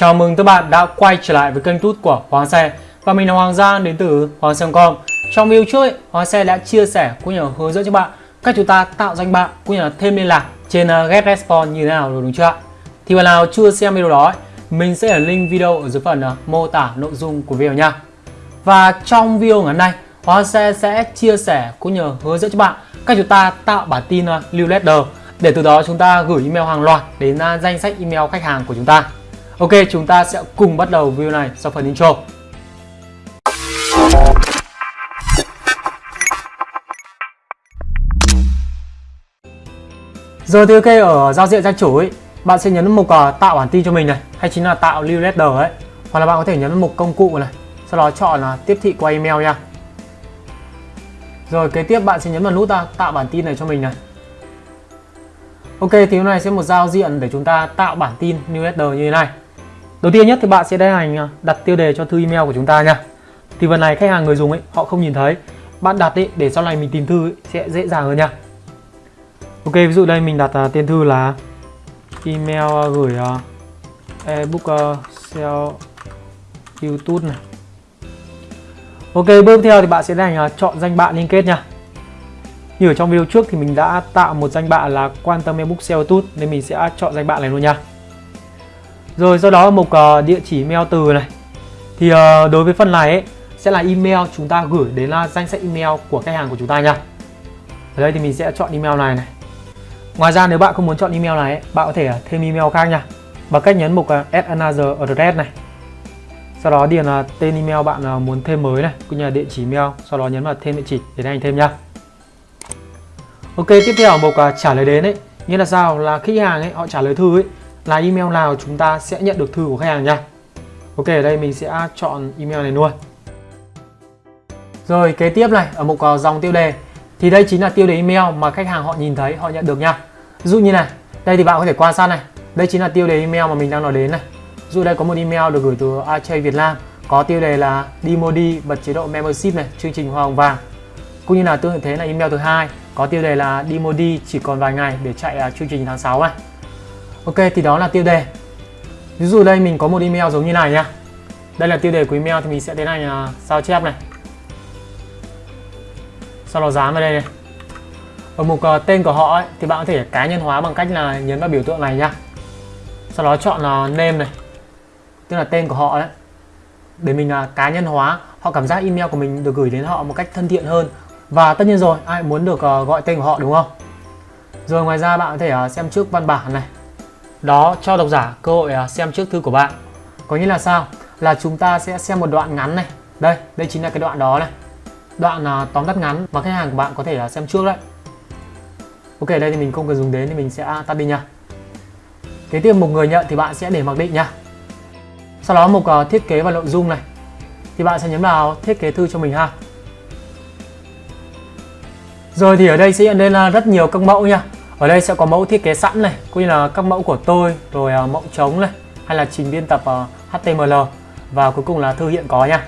Chào mừng các bạn đã quay trở lại với kênh tút của Hoàng Xe. Và mình là Hoàng Giang đến từ Hoàng Xe.com Trong video trước, ấy, Hoàng Xe đã chia sẻ cũng như là hướng dẫn cho bạn cách chúng ta tạo danh bạ cũng như là thêm liên lạc trên ờ, Get Response như thế nào rồi đúng chưa ạ? Thì bạn nào chưa xem video đó, ấy, mình sẽ để link video ở dưới phần ờ, mô tả nội dung của video nha. Và trong video ngày hôm nay, Hoàng Xe sẽ chia sẻ cũng như hướng dẫn cho bạn cách chúng ta tạo bản tin ờ, newsletter để từ đó chúng ta gửi email hàng loạt đến danh sách email khách hàng của chúng ta. Ok, chúng ta sẽ cùng bắt đầu video này sau phần intro. Giờ thì ok, ở giao diện trang chủ ấy, bạn sẽ nhấn mục uh, tạo bản tin cho mình này, hay chính là tạo lưu letter ấy. Hoặc là bạn có thể nhấn mục công cụ này, sau đó chọn là tiếp thị qua email nha. Rồi kế tiếp bạn sẽ nhấn vào nút uh, tạo bản tin này cho mình này. Ok, thì hôm nay sẽ một giao diện để chúng ta tạo bản tin newsletter như thế này. Đầu tiên nhất thì bạn sẽ tiến hành à, đặt tiêu đề cho thư email của chúng ta nha. Thì phần này khách hàng người dùng ấy họ không nhìn thấy. Bạn đặt ấy để sau này mình tìm thư ấy, sẽ dễ dàng hơn nha. Ok, ví dụ đây mình đặt uh, tên thư là email uh, gửi uh, ebook uh, sell YouTube này. Ok, bước theo thì bạn sẽ tiến hành uh, chọn danh bạ liên kết nha. Như ở trong video trước thì mình đã tạo một danh bạ là quan tâm ebook sell YouTube nên mình sẽ chọn danh bạ này luôn nha. Rồi sau đó mục uh, địa chỉ email từ này. Thì uh, đối với phần này ấy, sẽ là email chúng ta gửi đến là danh sách email của khách hàng của chúng ta nha. Ở đây thì mình sẽ chọn email này này. Ngoài ra nếu bạn không muốn chọn email này ấy, bạn có thể thêm email khác nha. Bằng cách nhấn mục uh, add another address này. Sau đó điền uh, tên email bạn uh, muốn thêm mới này cũng như là địa chỉ email Sau đó nhấn vào thêm địa chỉ để anh thêm nha. Ok tiếp theo mục uh, trả lời đến ấy. Nghĩa là sao? Là khách hàng ấy họ trả lời thư ấy là email nào chúng ta sẽ nhận được thư của khách hàng nha Ok, ở đây mình sẽ chọn email này luôn. Rồi, kế tiếp này, ở mục dòng tiêu đề. Thì đây chính là tiêu đề email mà khách hàng họ nhìn thấy, họ nhận được nha Ví dụ như này, đây thì bạn có thể quan sát này. Đây chính là tiêu đề email mà mình đang nói đến này. Ví dụ đây có một email được gửi từ AJ Việt Nam. Có tiêu đề là đi bật chế độ membership này, chương trình hoa hồng vàng. Cũng như là tương tự thế là email thứ hai. Có tiêu đề là đi chỉ còn vài ngày để chạy à, chương trình tháng 6 này. Ok thì đó là tiêu đề. Ví dụ đây mình có một email giống như này nhá. Đây là tiêu đề của email thì mình sẽ tiến hành sao chép này. Sau đó dán vào đây này. Ở mục uh, tên của họ ấy, thì bạn có thể cá nhân hóa bằng cách là nhấn vào biểu tượng này nhá. Sau đó chọn uh, name này. Tức là tên của họ đấy. Để mình uh, cá nhân hóa Họ cảm giác email của mình được gửi đến họ một cách thân thiện hơn. Và tất nhiên rồi ai muốn được uh, gọi tên của họ đúng không? Rồi ngoài ra bạn có thể uh, xem trước văn bản này đó cho độc giả cơ hội à, xem trước thư của bạn. Có nghĩa là sao? Là chúng ta sẽ xem một đoạn ngắn này. Đây đây chính là cái đoạn đó này. Đoạn uh, tóm tắt ngắn mà khách hàng của bạn có thể à, xem trước đấy. Ok đây thì mình không cần dùng đến thì mình sẽ tắt đi nha. Kế tiếp một người nhận thì bạn sẽ để mặc định nha. Sau đó mục uh, thiết kế và nội dung này. Thì bạn sẽ nhấn vào thiết kế thư cho mình ha. Rồi thì ở đây sẽ hiện lên rất nhiều các mẫu nha ở đây sẽ có mẫu thiết kế sẵn này cũng như là các mẫu của tôi rồi uh, mẫu trống này hay là trình biên tập à, uh, HTML và cuối cùng là thư hiện có nha.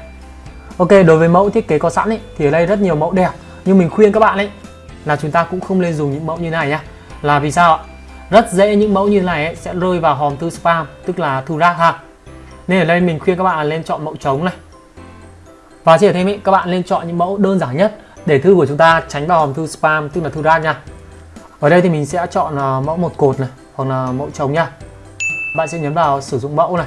Ok đối với mẫu thiết kế có sẵn ấy, thì ở đây rất nhiều mẫu đẹp. Nhưng mình khuyên các bạn ấy là chúng ta cũng không nên dùng những mẫu như này nhá. Là vì sao ạ? Rất dễ những mẫu như này ấy, sẽ rơi vào hòm thư spam tức là thư rác ha. Nên ở đây mình khuyên các bạn lên chọn mẫu trống này. Và chỉ thêm ý, các bạn lên chọn những mẫu đơn giản nhất để thư của chúng ta tránh vào hòm thư spam tức là thư rác nha ở đây thì mình sẽ chọn à, mẫu một cột này hoặc là mẫu trống nha. Bạn sẽ nhấn vào sử dụng mẫu này.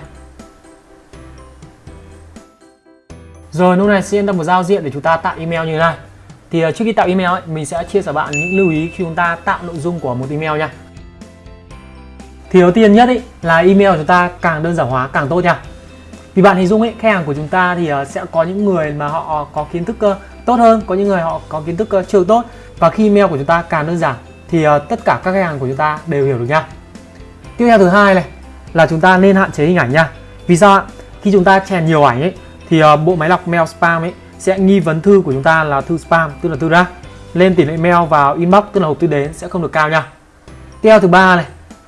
Rồi lúc này sẽ đặt một giao diện để chúng ta tạo email như thế này. Thì à, trước khi tạo email ấy, mình sẽ chia sẻ bạn những lưu ý khi chúng ta tạo nội dung của một email nha. Thì đầu tiên nhất ý, là email của chúng ta càng đơn giản hóa càng tốt nha. Vì bạn hình dung ấy khách hàng của chúng ta thì à, sẽ có những người mà họ có kiến thức tốt hơn có những người họ có kiến thức chưa tốt. Và khi email của chúng ta càng đơn giản thì uh, tất cả các khách hàng của chúng ta đều hiểu được nha. Tiếp theo thứ hai này là chúng ta nên hạn chế hình ảnh nha. Vì sao ạ? Khi chúng ta chèn nhiều ảnh ấy thì uh, bộ máy lọc mail spam ấy sẽ nghi vấn thư của chúng ta là thư spam tức là thư rác. Lên tỷ lệ mail vào inbox tức là hộp thư đến sẽ không được cao nha. Tiếp theo thứ ba này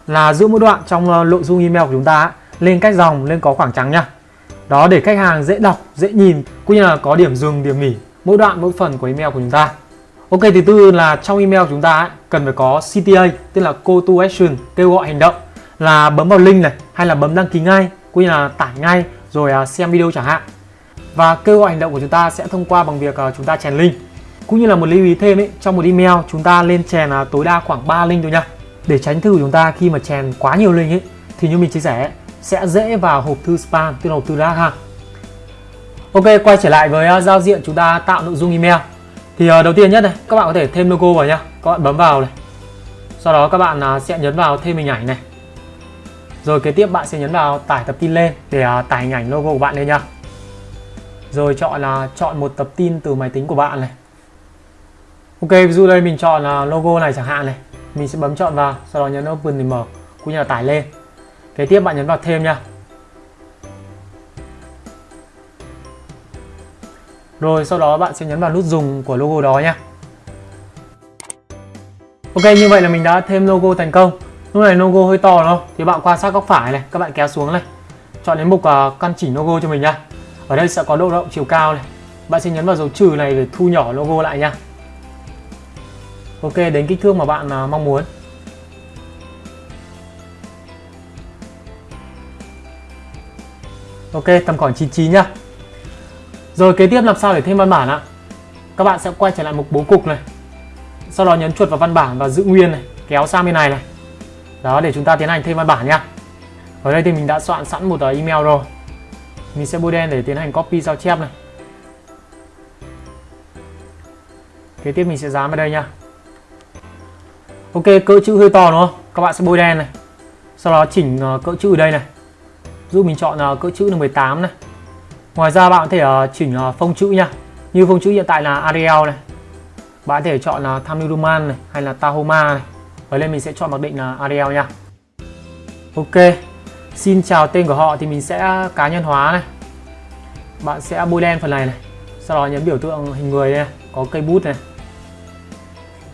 là giữa mỗi đoạn trong uh, nội dung email của chúng ta lên cách dòng lên có khoảng trắng nha. Đó để khách hàng dễ đọc dễ nhìn cũng như là có điểm dừng điểm nghỉ mỗi đoạn mỗi phần của email của chúng ta. Ok, thứ tư là trong email của chúng ta ấy, cần phải có CTA, tức là Call to Action, kêu gọi hành động là bấm vào link này hay là bấm đăng ký ngay cũng như là tải ngay rồi à, xem video chẳng hạn. Và kêu gọi hành động của chúng ta sẽ thông qua bằng việc à, chúng ta chèn link. Cũng như là một lưu ý thêm ấy trong một email chúng ta lên chèn à, tối đa khoảng 3 link thôi nha. Để tránh thư của chúng ta khi mà chèn quá nhiều link ấy thì như mình chia sẻ sẽ dễ vào hộp thư spam tức là hộp thư rác ha. Ok quay trở lại với giao diện chúng ta tạo nội dung email thì ờ, đầu tiên nhất này, các bạn có thể thêm logo vào nhá các bạn bấm vào này. Sau đó các bạn à, sẽ nhấn vào thêm hình ảnh này. Rồi kế tiếp bạn sẽ nhấn vào tải tập tin lên để à, tải hình ảnh logo của bạn lên nha. Rồi chọn là chọn một tập tin từ máy tính của bạn này. Ok, ví dụ đây mình chọn là logo này chẳng hạn này. Mình sẽ bấm chọn vào, sau đó nhấn open để mở. Cũng như là tải lên. Kế tiếp bạn nhấn vào thêm nha. Rồi sau đó bạn sẽ nhấn vào nút dùng của logo đó nhé. Ok như vậy là mình đã thêm logo thành công. Lúc này logo hơi to đúng không? Thì bạn quan sát góc phải này các bạn kéo xuống này. Chọn đến mục uh, căn chỉnh logo cho mình nha. Ở đây sẽ có độ rộng chiều cao này. Bạn sẽ nhấn vào dấu trừ này để thu nhỏ logo lại nha. Ok đến kích thước mà bạn uh, mong muốn. Ok tầm khoảng 99 nhá. Rồi kế tiếp làm sao để thêm văn bản ạ? Các bạn sẽ quay trở lại mục bố cục này. Sau đó nhấn chuột vào văn bản và giữ nguyên này, Kéo sang bên này này. Đó, để chúng ta tiến hành thêm văn bản nhá. Ở đây thì mình đã soạn sẵn một ờ, email rồi. Mình sẽ bôi đen để tiến hành copy sao chép này. Kế tiếp mình sẽ dán vào đây nha Ok, cỡ chữ hơi to đúng không? Các bạn sẽ bôi đen này. Sau đó chỉnh ờ, cỡ chữ ở đây này. Giúp mình chọn ờ, cỡ chữ là 18 này ngoài ra bạn có thể ờ, chỉnh ờ, phông chữ nha. Như phông chữ hiện tại là Arial này. Bạn có thể chọn là Tamiruman này hay là Tahoma này. Ở đây mình sẽ chọn mặc định là Arial nha. Ok. Xin chào tên của họ thì mình sẽ cá nhân hóa này. Bạn sẽ bôi đen phần này này. Sau đó nhấn biểu tượng hình người này. Có cây bút này.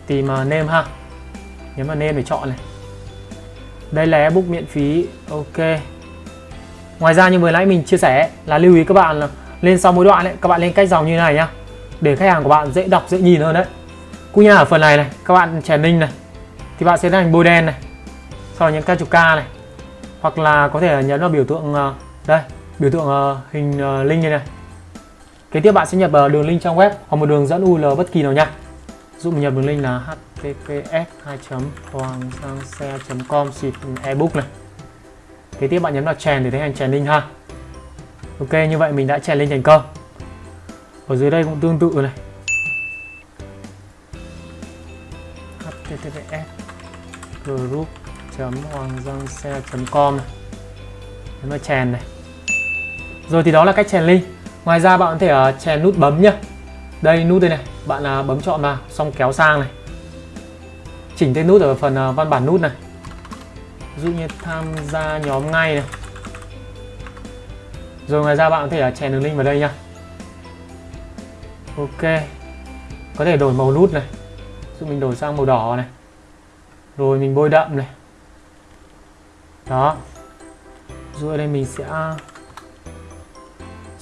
Tìm ờ, name ha. Nhấn vào name để chọn này. Đây là ebook miễn phí. Ok. Ngoài ra như vừa nãy mình chia sẻ là lưu ý các bạn là lên sau mỗi đoạn ấy, các bạn lên cách dòng như này nhá. Để khách hàng của bạn dễ đọc dễ nhìn hơn đấy. Cũng như ở phần này này các bạn chèn link này thì bạn sẽ thành bôi đen này sau đó nhấn k chục k này. Hoặc là có thể nhấn vào biểu tượng ờ, đây biểu tượng ờ, hình ờ, link như này. Kế tiếp bạn sẽ nhập đường link trang web hoặc một đường dẫn URL bất kỳ nào nha dụ mình nhập đường link là https 2 hoàng sang xe com ebook này kế tiếp bạn nhấn vào chèn để tiến hành chèn link ha. Ok, như vậy mình đã chèn link thành công. Ở dưới đây cũng tương tự này. Https group hoàng giang xe com này. Nhấn vào chèn này. Rồi thì đó là cách chèn link. Ngoài ra bạn có thể ờ, chèn nút bấm nhá. Đây, nút đây này. Bạn ờ, bấm chọn vào, xong kéo sang này. Chỉnh tên nút ở phần ờ, văn bản nút này dụ như tham gia nhóm ngay này. Rồi ngoài ra bạn có thể là chèn đường link vào đây nha ok. Có thể đổi màu nút này. Dụ mình đổi sang màu đỏ này. Rồi mình bôi đậm này. Đó. Rồi đây mình sẽ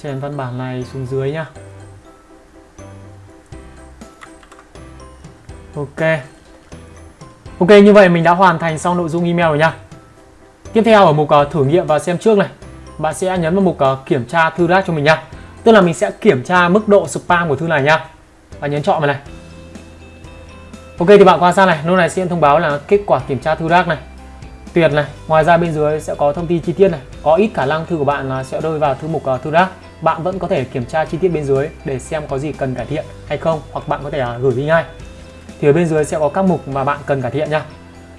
chèn văn bản này xuống dưới nhá. Ok. Ok như vậy mình đã hoàn thành xong nội dung email rồi nha. Tiếp theo ở mục uh, thử nghiệm và xem trước này. Bạn sẽ nhấn vào mục uh, kiểm tra thư rác cho mình nha. Tức là mình sẽ kiểm tra mức độ spam của thư này nha. Và nhấn chọn vào này. Ok thì bạn quan sát này. Lúc này sẽ thông báo là kết quả kiểm tra thư rác này. Tuyệt này. Ngoài ra bên dưới sẽ có thông tin chi tiết này. Có ít khả năng thư của bạn là sẽ rơi vào thư mục uh, thư rác Bạn vẫn có thể kiểm tra chi tiết bên dưới Để xem có gì cần cải thiện hay không Hoặc bạn có thể uh, gửi đi ngay thì ở bên dưới sẽ có các mục mà bạn cần cải thiện nha.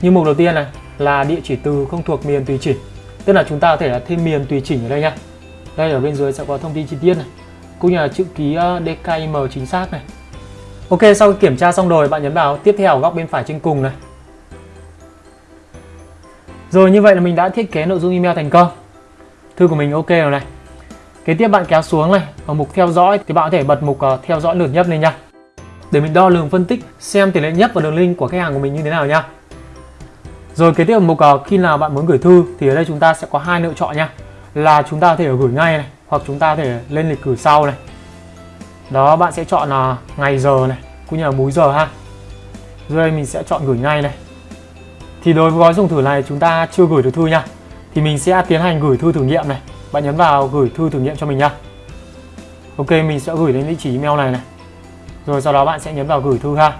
Như mục đầu tiên này là địa chỉ từ không thuộc miền tùy chỉnh. Tức là chúng ta có thể là thêm miền tùy chỉnh ở đây nha. Đây, ở bên dưới sẽ có thông tin chi tiết này, cũng như là chữ ký ờ, DKIM chính xác này. Ok, sau khi kiểm tra xong rồi, bạn nhấn vào tiếp theo góc bên phải trên cùng này. Rồi, như vậy là mình đã thiết kế nội dung email thành công. Thư của mình ok rồi này. Kế tiếp bạn kéo xuống này ở mục theo dõi thì bạn có thể bật mục ờ, theo dõi lượt nhấp lên nha để mình đo lường, phân tích, xem tỷ lệ nhấp vào đường link của khách hàng của mình như thế nào nhá. Rồi kế tiếp mục à, khi nào bạn muốn gửi thư thì ở đây chúng ta sẽ có hai lựa chọn nha. Là chúng ta có thể gửi ngay này, hoặc chúng ta có thể lên lịch gửi sau này. Đó, bạn sẽ chọn là ngày giờ này, cũng như là múi giờ ha. Rồi mình sẽ chọn gửi ngay này. Thì đối với gói dùng thử này chúng ta chưa gửi được thư nha. Thì mình sẽ tiến hành gửi thư thử nghiệm này bạn nhấn vào gửi thư thử nghiệm cho mình nha Ok, mình sẽ gửi đến địa chỉ email này này rồi sau đó bạn sẽ nhấn vào gửi thư ha.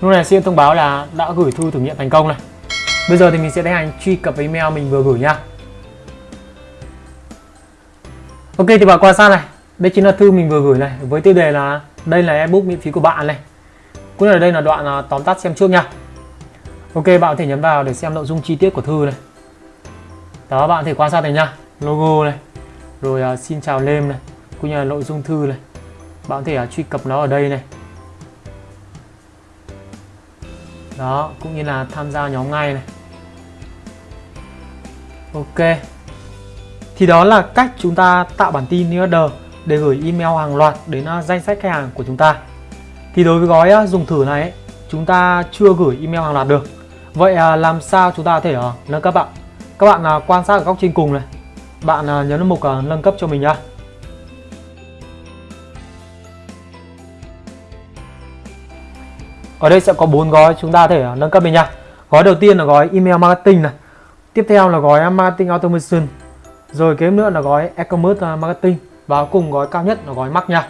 Lúc này sẽ thông báo là đã gửi thư thử nghiệm thành công này. Bây giờ thì mình sẽ tiến hành truy cập với email mình vừa gửi nha. Ok thì bạn quan sát này. Đây chính là thư mình vừa gửi này với tiêu đề là đây là ebook miễn phí của bạn này. Cũng là đây là đoạn à, tóm tắt xem trước nha. Ok bạn có thể nhấn vào để xem nội dung chi tiết của thư này. Đó bạn có thể quan sát này nha. Logo này. Rồi uh, xin chào lem này cũng như là nội dung thư này. Bạn có thể uh, truy cập nó ở đây này. Đó cũng như là tham gia nhóm ngay này. Ok. Thì đó là cách chúng ta tạo bản tin newsletter để gửi email hàng loạt đến à, danh sách khách hàng của chúng ta. Thì đối với gói à, dùng thử này chúng ta chưa gửi email hàng loạt được. Vậy làm sao chúng ta có thể nâng cấp ạ? Các bạn quan sát ở góc trên cùng này. Bạn nhấn mục nâng cấp cho mình nhá. Ở đây sẽ có bốn gói chúng ta có thể nâng cấp mình nha. Gói đầu tiên là gói email marketing này. Tiếp theo là gói marketing automation. Rồi kế nữa là gói e-commerce à, marketing và cùng gói cao nhất là gói max nha.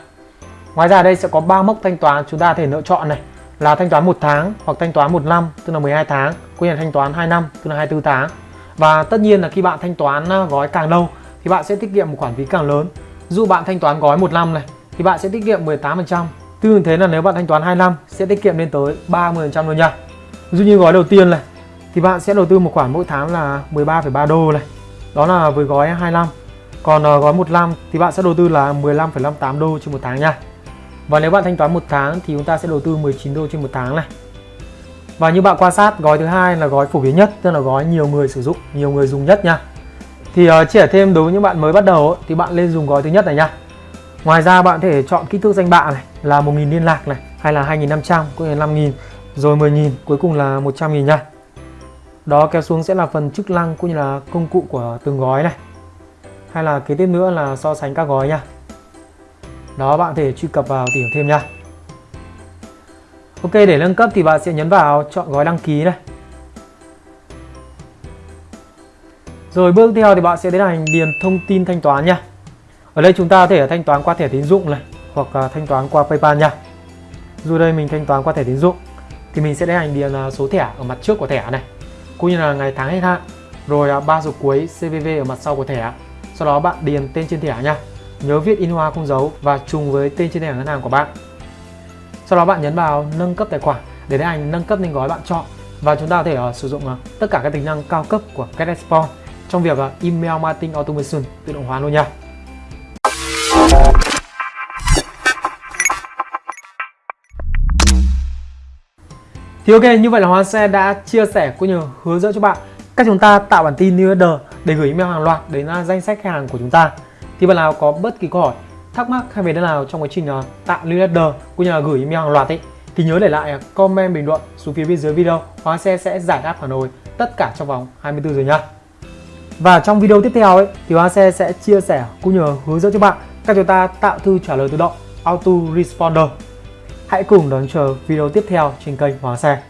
Ngoài ra đây sẽ có ba mốc thanh toán chúng ta có thể lựa chọn này là thanh toán một tháng hoặc thanh toán một năm tức là 12 tháng, cũng như là thanh toán 2 năm tức là 24 tháng. Và tất nhiên là khi bạn thanh toán à, gói càng lâu thì bạn sẽ tiết kiệm một khoản phí càng lớn. Dù bạn thanh toán gói một năm này thì bạn sẽ tiết kiệm 18%, Tương thế là nếu bạn thanh toán 2 năm sẽ tiết kiệm lên tới 30% luôn nha. Ví dụ như gói đầu tiên này thì bạn sẽ đầu tư một khoản mỗi tháng là 13,3 đô này. Đó là với gói 25. Còn ờ, gói 1 năm thì bạn sẽ đầu tư là 15,58 đô trên một tháng nha. Và nếu bạn thanh toán một tháng thì chúng ta sẽ đầu tư 19 đô trên một tháng này. Và như bạn quan sát, gói thứ hai là gói phổ biến nhất, tức là gói nhiều người sử dụng, nhiều người dùng nhất nha. Thì uh, chia thêm đối với những bạn mới bắt đầu thì bạn nên dùng gói thứ nhất này nha. Ngoài ra bạn có thể chọn kích thước danh bạ này, là 1.000 liên lạc này, hay là 2.500 cũng là 5.000 rồi 10.000 cuối cùng là 100.000 nha. Đó, kéo xuống sẽ là phần chức năng cũng như là công cụ của từng gói này. Hay là kế tiếp nữa là so sánh các gói nha. Đó, bạn có thể truy cập vào tìm thêm nha. Ok, để nâng cấp thì bạn sẽ nhấn vào chọn gói đăng ký này. Rồi, bước theo thì bạn sẽ tiến hành điền thông tin thanh toán nha. Ở đây chúng ta có thể thanh toán qua thẻ tín dụng này hoặc à, thanh toán qua PayPal nha. Dù đây mình thanh toán qua thẻ tín dụng thì mình sẽ đánh hành điền à, số thẻ ở mặt trước của thẻ này cũng như là ngày tháng hết hạn rồi à, ba số cuối CVV ở mặt sau của thẻ. Sau đó bạn điền tên trên thẻ nha. Nhớ viết in hoa không dấu và trùng với tên trên thẻ ngân hàng của bạn. Sau đó bạn nhấn vào nâng cấp tài khoản để đánh hành nâng cấp lên gói bạn chọn và chúng ta có thể uh, sử dụng uh, tất cả các tính năng cao cấp của GetResponse trong việc uh, email marketing automation tự động hóa luôn nha. Thì ok, như vậy là Hoa Xe đã chia sẻ cũng như hướng dẫn cho bạn cách chúng ta tạo bản tin newsletter để gửi email hàng loạt đến à, danh sách khách hàng của chúng ta. Thì bạn nào có bất kỳ câu hỏi, thắc mắc hay về thế nào trong quá trình à, tạo newsletter cũng như là gửi email hàng loạt ấy thì nhớ để lại à, comment bình luận xuống phía bên dưới video. Hoa Xe sẽ giải đáp phản hồi tất cả trong vòng 24 giờ nha. Và trong video tiếp theo ấy thì Hoa Xe sẽ chia sẻ cũng như hướng dẫn cho bạn cách chúng ta tạo thư trả lời tự động Auto Responder Hãy cùng đón chờ video tiếp theo trên kênh Hóa Xe.